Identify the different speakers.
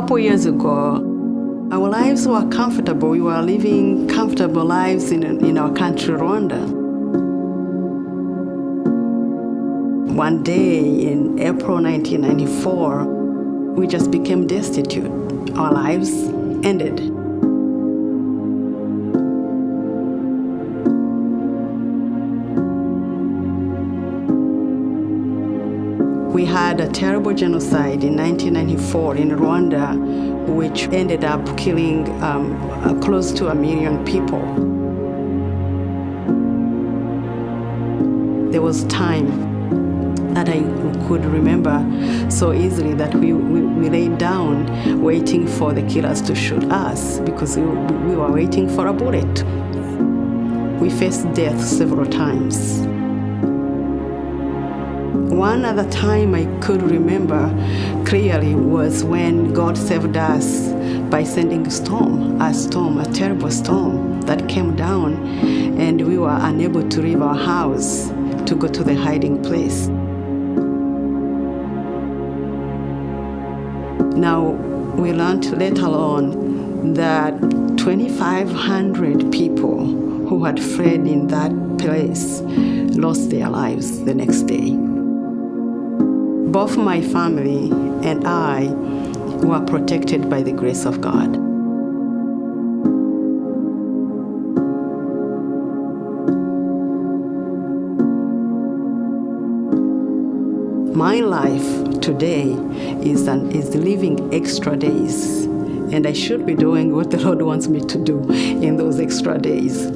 Speaker 1: couple years ago, our lives were comfortable. We were living comfortable lives in, in our country, Rwanda. One day in April 1994, we just became destitute. Our lives ended. We had a terrible genocide in 1994 in Rwanda, which ended up killing um, uh, close to a million people. There was time that I could remember so easily that we, we, we laid down waiting for the killers to shoot us because we, we were waiting for a bullet. We faced death several times. One other time I could remember clearly was when God saved us by sending a storm, a storm, a terrible storm that came down, and we were unable to leave our house to go to the hiding place. Now, we learned later on that 2,500 people who had fled in that place lost their lives the next day. Both my family and I were protected by the grace of God. My life today is, an, is living extra days, and I should be doing what the Lord wants me to do in those extra days.